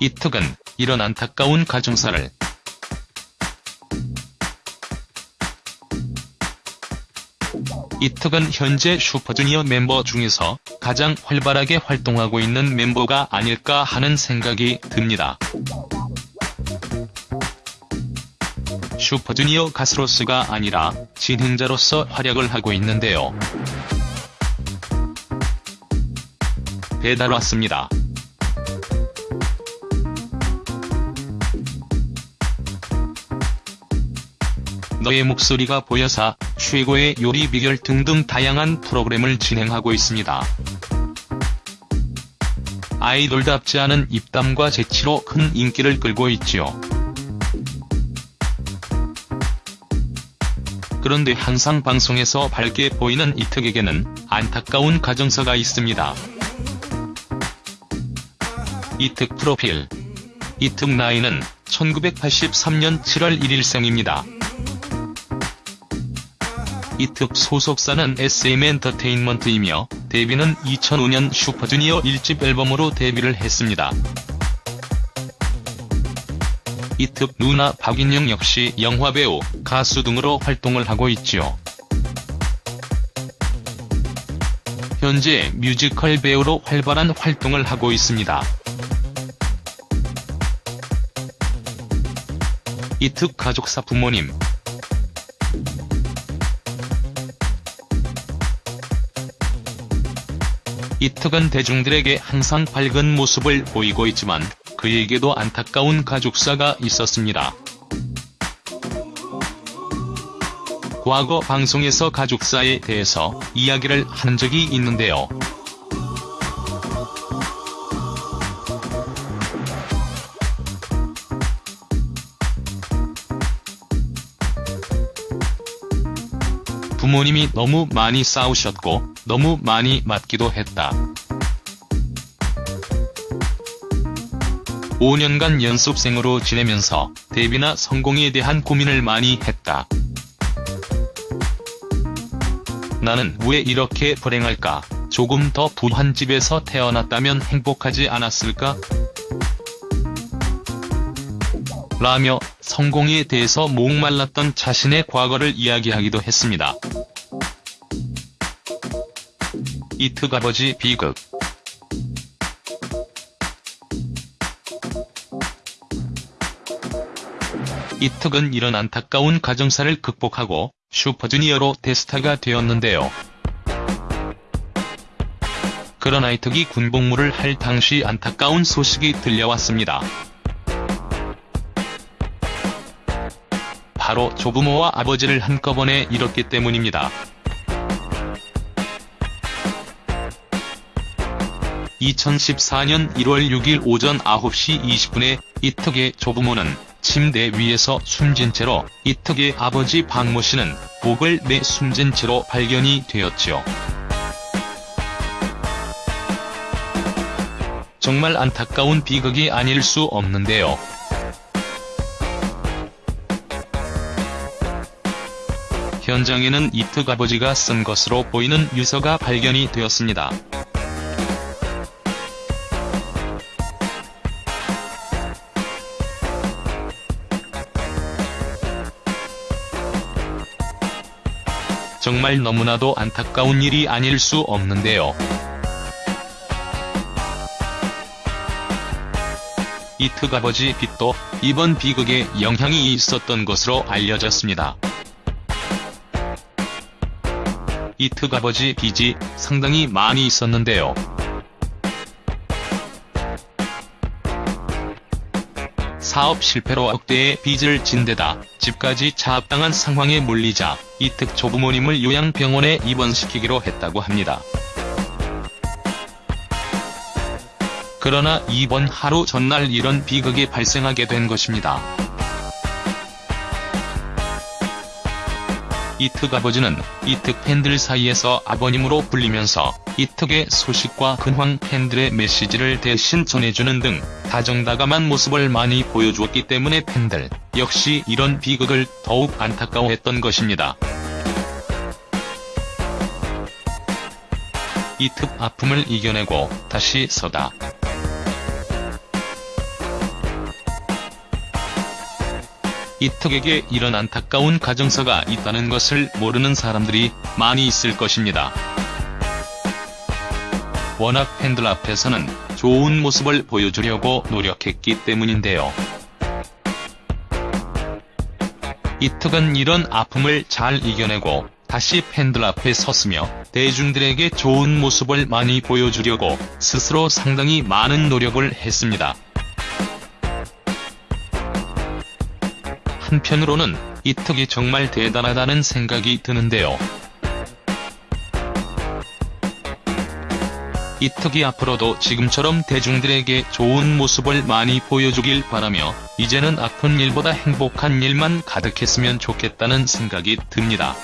이특은 이런 안타까운 가정사를 이특은 현재 슈퍼주니어 멤버 중에서 가장 활발하게 활동하고 있는 멤버가 아닐까 하는 생각이 듭니다. 슈퍼주니어 가수로서가 아니라 진행자로서 활약을 하고 있는데요. 배달 왔습니다. 너의 목소리가 보여사 최고의 요리 비결 등등 다양한 프로그램을 진행하고 있습니다. 아이돌답지 않은 입담과 재치로 큰 인기를 끌고 있지요. 그런데 항상 방송에서 밝게 보이는 이특에게는 안타까운 가정사가 있습니다. 이특 프로필 이특 나이는 1983년 7월 1일 생입니다. 이특 소속사는 SM엔터테인먼트이며 데뷔는 2005년 슈퍼주니어 1집 앨범으로 데뷔를 했습니다. 이특 누나 박인영 역시 영화배우, 가수 등으로 활동을 하고 있지요. 현재 뮤지컬 배우로 활발한 활동을 하고 있습니다. 이특 가족사 부모님 이특은 대중들에게 항상 밝은 모습을 보이고 있지만 그에게도 안타까운 가족사가 있었습니다. 과거 방송에서 가족사에 대해서 이야기를 한 적이 있는데요. 부모님이 너무 많이 싸우셨고 너무 많이 맞기도 했다. 5년간 연습생으로 지내면서 데뷔나 성공에 대한 고민을 많이 했다. 나는 왜 이렇게 불행할까? 조금 더 부한 집에서 태어났다면 행복하지 않았을까? 라며 성공에 대해서 목말랐던 자신의 과거를 이야기하기도 했습니다. 이특 아버지 비극 이특은 이런 안타까운 가정사를 극복하고 슈퍼주니어로 대스타가 되었는데요. 그러나 이특이 군복무를 할 당시 안타까운 소식이 들려왔습니다. 바로 조부모와 아버지를 한꺼번에 잃었기 때문입니다. 2014년 1월 6일 오전 9시 20분에 이특의 조부모는 침대 위에서 숨진 채로 이특의 아버지 박모 씨는 목을 내 숨진 채로 발견이 되었지요. 정말 안타까운 비극이 아닐 수 없는데요. 현장에는 이특 아버지가 쓴 것으로 보이는 유서가 발견이 되었습니다. 정말 너무나도 안타까운 일이 아닐 수 없는데요. 이특 아버지 빚도 이번 비극에 영향이 있었던 것으로 알려졌습니다. 이 특 아버지 빚이 상당히 많이 있었는데요. 사업 실패로 억대의 빚을 진 데다 집까지 차압당한 상황에 몰리자 이특 조부모님을 요양병원에 입원시키기로 했다고 합니다. 그러나 이번 하루 전날 이런 비극이 발생하게 된 것입니다. 이특 아버지는 이특 팬들 사이에서 아버님으로 불리면서 이특의 소식과 근황 팬들의 메시지를 대신 전해주는 등 다정다감한 모습을 많이 보여주었기 때문에 팬들 역시 이런 비극을 더욱 안타까워했던 것입니다. 이특 아픔을 이겨내고 다시 서다. 이특에게 이런 안타까운 가정사가 있다는 것을 모르는 사람들이 많이 있을 것입니다. 워낙 팬들 앞에서는 좋은 모습을 보여주려고 노력했기 때문인데요. 이특은 이런 아픔을 잘 이겨내고 다시 팬들 앞에 섰으며 대중들에게 좋은 모습을 많이 보여주려고 스스로 상당히 많은 노력을 했습니다. 한편으로는 이 특이 정말 대단하다는 생각이 드는데요. 이 특이 앞으로도 지금처럼 대중들에게 좋은 모습을 많이 보여주길 바라며 이제는 아픈 일보다 행복한 일만 가득했으면 좋겠다는 생각이 듭니다.